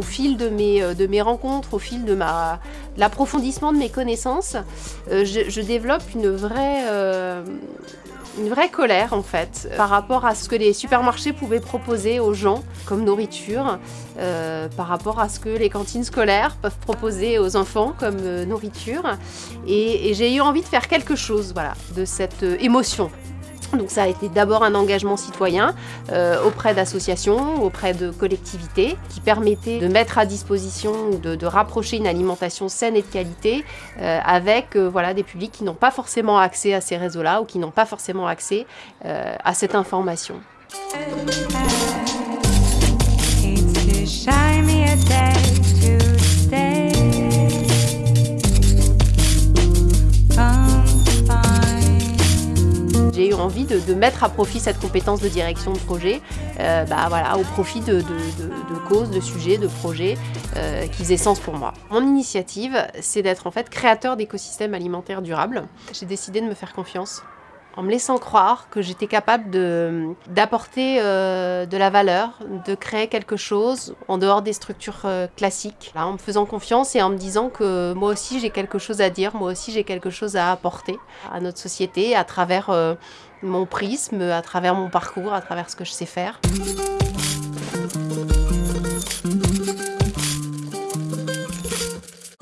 au fil de mes, de mes rencontres, au fil de l'approfondissement de mes connaissances, je, développe une vraie une vraie colère en fait par rapport à ce que les supermarchés pouvaient proposer aux gens comme nourriture, euh, par rapport à ce que les cantines scolaires peuvent proposer aux enfants comme euh, nourriture. Et, j'ai eu envie de faire quelque chose voilà, de cette euh, émotion. Donc ça a été d'abord un engagement citoyen euh, auprès d'associations, auprès de collectivités, qui permettait de mettre à disposition, de, de rapprocher une alimentation saine et de qualité euh, avec euh, voilà, des publics qui n'ont pas forcément accès à ces réseaux-là ou qui n'ont pas forcément accès à cette information. Envie de, mettre à profit cette compétence de direction de projet euh, bah, au profit de, causes, de sujets, de projets euh, qui faisaient sens pour moi. Mon initiative, c'est d'être en fait créateur d'écosystèmes alimentaires durables. J'ai décidé de me faire confiance en me laissant croire que j'étais capable d'apporter euh, de la valeur, de créer quelque chose en dehors des structures euh, classiques, en me faisant confiance et en me disant que moi aussi j'ai quelque chose à dire, moi aussi j'ai quelque chose à apporter à notre société à travers euh, mon prisme, à travers mon parcours, à travers ce que je sais faire.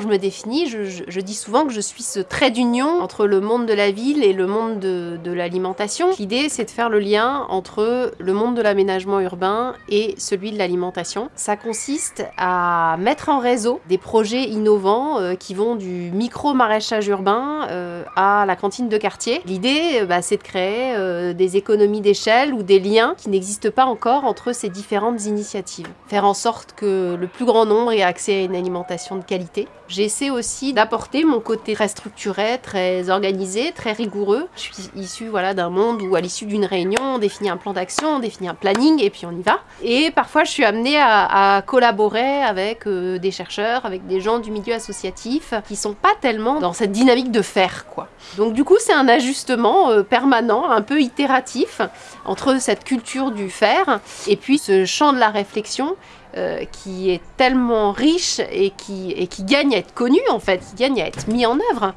Je me définis, je, dis souvent que je suis ce trait d'union entre le monde de la ville et le monde de, l'alimentation. L'idée, c'est de faire le lien entre le monde de l'aménagement urbain et celui de l'alimentation. Ça consiste à mettre en réseau des projets innovants euh, qui vont du micro-maraîchage urbain euh, à la cantine de quartier. L'idée, euh, bah, c'est de créer des économies d'échelle ou des liens qui n'existent pas encore entre ces différentes initiatives. Faire en sorte que le plus grand nombre ait accès à une alimentation de qualité. J'essaie aussi d'apporter mon côté très structuré, très organisé, très rigoureux. Je suis issue voilà, d'un monde où à l'issue d'une réunion, on définit un plan d'action, on définit un planning et puis on y va. Et parfois je suis amenée à, collaborer avec euh, des chercheurs, avec des gens du milieu associatif qui sont pas tellement dans cette dynamique de faire quoi. Donc du coup c'est un ajustement euh, permanent, un peu itératif entre cette culture du faire et puis ce champ de la réflexion euh, qui est tellement riche et qui, gagne à être connu en fait, qui gagne à être mis en œuvre.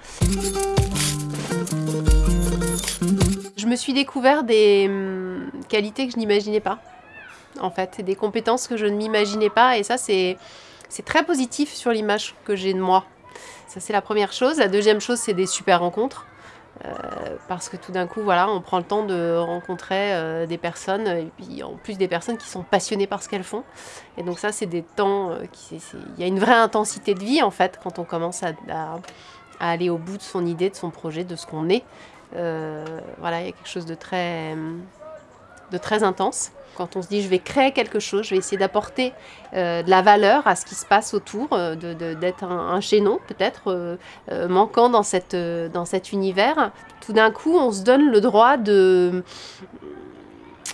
Je me suis découvert des hum, qualités que je n'imaginais pas, en fait, des compétences que je ne m'imaginais pas, et ça c'est très positif sur l'image que j'ai de moi. Ça c'est la première chose. La deuxième chose c'est des super rencontres. Euh, parce que tout d'un coup, voilà, on prend le temps de rencontrer euh, des personnes, et puis en plus des personnes qui sont passionnées par ce qu'elles font. Et donc ça, c'est des temps, euh, qui, il y a une vraie intensité de vie en fait quand on commence à, aller au bout de son idée, de son projet, de ce qu'on est. voilà, il y a quelque chose de très, de très intense. Quand on se dit je vais créer quelque chose, je vais essayer d'apporter euh, de la valeur à ce qui se passe autour, euh, d'être un, chaînon peut-être euh, manquant dans, cette, dans cet univers, tout d'un coup on se donne le droit de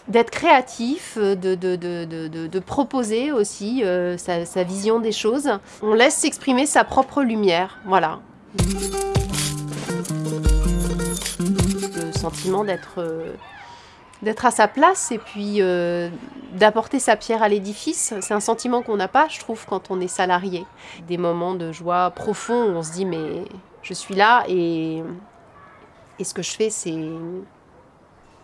d'être créatif, de, de, proposer aussi sa, sa, vision des choses. On laisse s'exprimer sa propre lumière, voilà. Le sentiment d'être d'être à sa place et puis euh, d'apporter sa pierre à l'édifice. C'est un sentiment qu'on n'a pas, je trouve, quand on est salarié. Des moments de joie profond où on se dit mais je suis là et, et ce que je fais c'est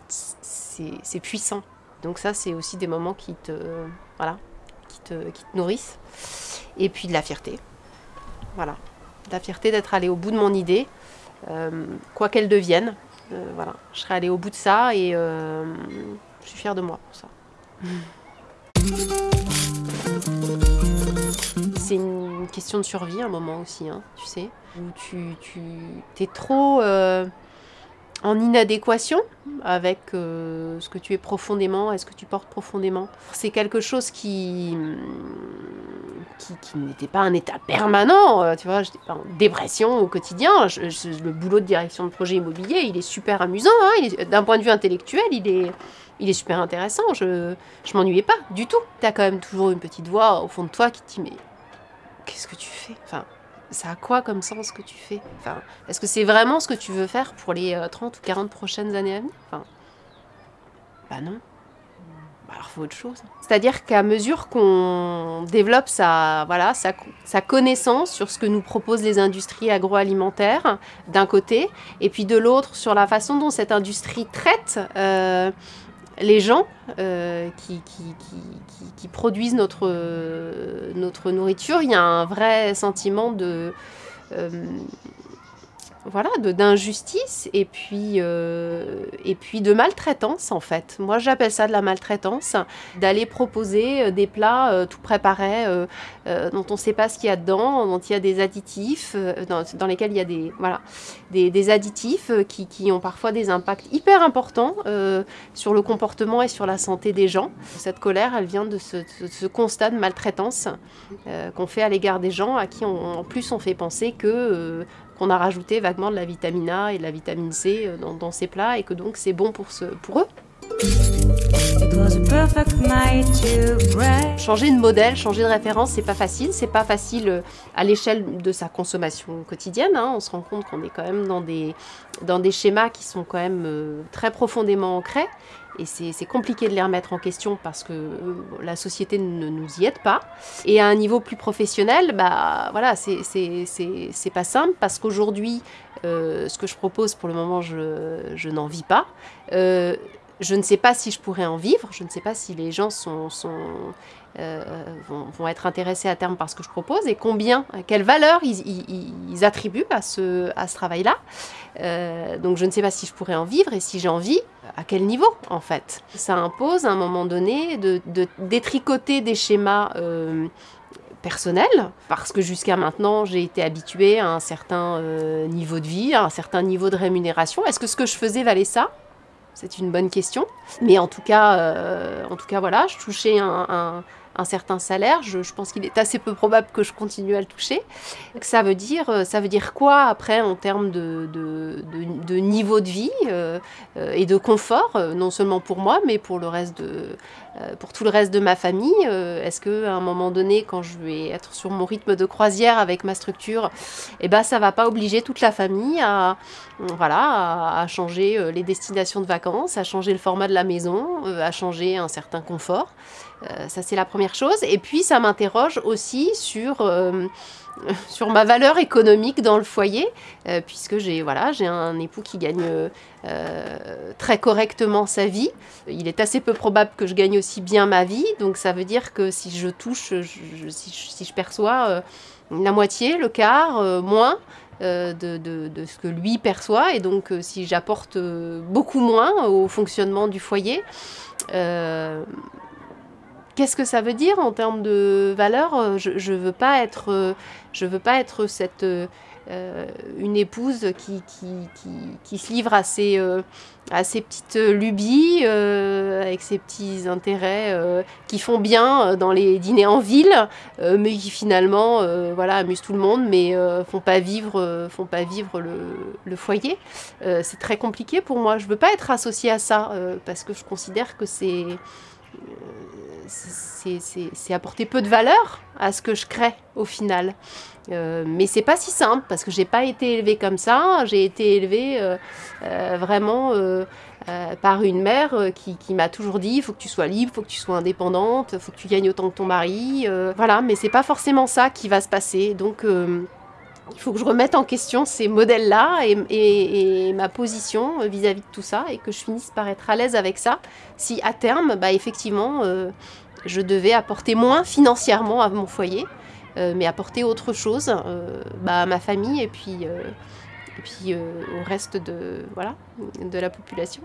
c'est puissant. Donc ça c'est aussi des moments qui te voilà qui te, qui te nourrissent. Et puis de la fierté. Voilà. De la fierté d'être allé au bout de mon idée, euh, quoi qu'elle devienne. Euh, voilà, je serais allée au bout de ça et euh, je suis fière de moi pour ça. C'est une question de survie un moment aussi, hein, tu sais, où tu, tu es trop euh, en inadéquation avec ce que tu es profondément et ce que tu portes profondément. C'est quelque chose qui, qui, n'était pas un état permanent, euh, tu vois, j'étais pas en dépression au quotidien. le boulot de direction de projet immobilier, il est super amusant, hein, d'un point de vue intellectuel, il est, il est super intéressant, je, je m'ennuyais pas du tout. Tu as quand même toujours une petite voix au fond de toi qui te dit, mais qu'est-ce que tu fais? Enfin, ça a quoi comme sens ce que tu fais? Enfin, Est-ce que c'est vraiment ce que tu veux faire pour les 30 euh, ou 40 prochaines années à venir? Enfin, Bah non. Bah, alors faut autre chose. C'est-à-dire qu'à mesure qu'on développe sa, connaissance sur ce que nous proposent les industries agroalimentaires, d'un côté, et puis de l'autre sur la façon dont cette industrie traite euh, les gens euh, qui, produisent notre, notre nourriture, il y a un vrai sentiment de... Euh, voilà, d'injustice et puis euh, et puis de maltraitance en fait. Moi j'appelle ça de la maltraitance, d'aller proposer euh, des plats euh, tout préparés dont on ne sait pas ce qu'il y a dedans, dont il y a des additifs, dans, lesquels il y a des voilà des, additifs qui, qui, ont parfois des impacts hyper importants sur le comportement et sur la santé des gens. Cette colère, elle vient de ce, ce constat de maltraitance qu'on fait à l'égard des gens à qui en plus on fait penser que qu'on a rajouté vaguement de la vitamine A et de la vitamine C euh, dans, ces plats et que donc c'est bon pour, eux. Changer de modèle, changer de référence, c'est pas facile. C'est pas facile euh, à l'échelle de sa consommation quotidienne. Hein. On se rend compte qu'on est quand même dans des, dans des schémas qui sont quand même euh, très profondément ancrés. Et c'est compliqué de les remettre en question parce que euh, la société ne nous y aide pas. Et à un niveau plus professionnel, bah voilà, c'est pas simple parce qu'aujourd'hui, ce que je propose pour le moment, je, je n'en vis pas. Je ne sais pas si je pourrais en vivre, je ne sais pas si les gens euh, vont, être intéressés à terme par ce que je propose et combien, quelle valeur ils, attribuent à ce, travail-là. Euh, donc je ne sais pas si je pourrais en vivre et si j'ai envie, à quel niveau en fait. Ça impose à un moment donné de, détricoter des schémas euh, personnels parce que jusqu'à maintenant j'ai été habituée à un certain niveau de vie, à un certain niveau de rémunération. Est-ce que ce que je faisais valait ça? C'est une bonne question. Mais en tout cas, euh, en tout cas voilà, je touchais un, un certain salaire, je, pense qu'il est assez peu probable que je continue à le toucher. Ça veut dire, euh, ça veut dire quoi après en termes de, niveau de vie euh, euh, et de confort, non seulement pour moi, mais pour, le reste de, pour tout le reste de ma famille Est-ce qu'à un moment donné, quand je vais être sur mon rythme de croisière avec ma structure, eh ben, ça va pas obliger toute la famille à, voilà, à changer les destinations de vacances, à changer le format de la maison, à changer un certain confort ça, c'est la première chose. Et puis, ça m'interroge aussi sur, euh, sur ma valeur économique dans le foyer, euh, puisque j'ai voilà, un époux qui gagne très correctement sa vie. Il est assez peu probable que je gagne aussi bien ma vie. Donc, ça veut dire que si je touche, si, je, perçois la moitié, le quart, moins, de, de, ce que lui perçoit. Et donc, si j'apporte beaucoup moins au fonctionnement du foyer, Qu'est-ce que ça veut dire en termes de valeur euh, Je ne veux pas être, euh, veux pas être cette, euh, une épouse qui, qui, qui, se livre à ses, à ses petites lubies, avec ses petits intérêts qui font bien dans les dîners en ville, mais qui finalement voilà, amusent tout le monde, mais font pas vivre, font pas vivre le, le foyer. c'est très compliqué pour moi. Je veux pas être associée à ça, parce que je considère que c'est c'est apporter peu de valeur à ce que je crée au final. Euh, mais c'est pas si simple parce que j'ai pas été élevée comme ça. J'ai été élevée euh, euh, vraiment par une mère qui, qui m'a toujours dit il faut que tu sois libre, il faut que tu sois indépendante, il faut que tu gagnes autant que ton mari. voilà, mais c'est pas forcément ça qui va se passer. Donc il faut que je remette en question ces modèles-là et, ma position vis-à-vis de tout ça et que je finisse par être à l'aise avec ça. Si à terme, bah, effectivement, euh, je devais apporter moins financièrement à mon foyer, euh, mais apporter autre chose euh, bah, à ma famille et puis, et puis au reste de, voilà, de la population.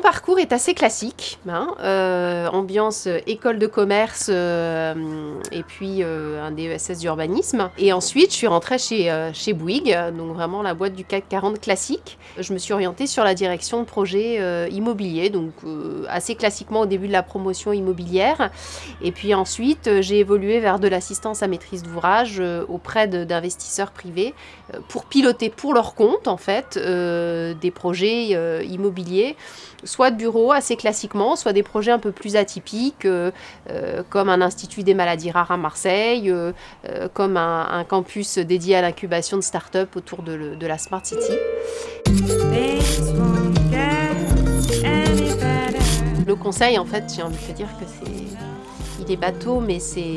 Mon parcours est assez classique, hein, euh, ambiance euh, école de commerce euh, et puis un DESS d'urbanisme. Et ensuite, je suis rentrée chez, chez Bouygues, donc vraiment la boîte du CAC 40 classique. Je me suis orientée sur la direction de projet immobilier, donc assez classiquement au début de la promotion immobilière. Et puis ensuite, j'ai évolué vers de l'assistance à maîtrise d'ouvrage auprès d'investisseurs privés pour piloter pour leur compte, en fait, des projets immobiliers soit de bureaux assez classiquement, soit des projets un peu plus atypiques, euh, euh, comme un institut des maladies rares à Marseille, euh, comme un, campus dédié à l'incubation de start-up autour de, de, la Smart City. Le conseil, en fait, j'ai envie de te dire que c'est... Il est bateau, mais c'est...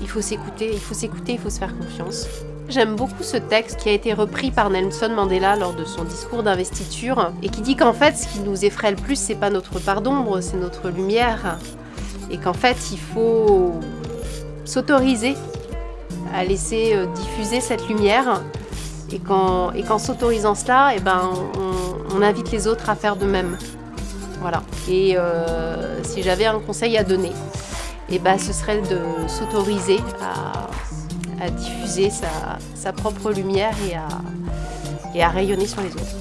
Il faut s'écouter, il faut s'écouter, il faut se faire confiance. J'aime beaucoup ce texte qui a été repris par Nelson Mandela lors de son discours d'investiture et qui dit qu'en fait, ce qui nous effraie le plus, c'est pas notre part d'ombre, c'est notre lumière. Et qu'en fait, il faut s'autoriser à laisser euh, diffuser cette lumière et qu'en s'autorisant cela, eh ben, on, invite les autres à faire de même. Voilà. Et euh, si j'avais un conseil à donner, eh ben, ce serait de s'autoriser à à diffuser sa, propre lumière et à, et rayonner sur les autres.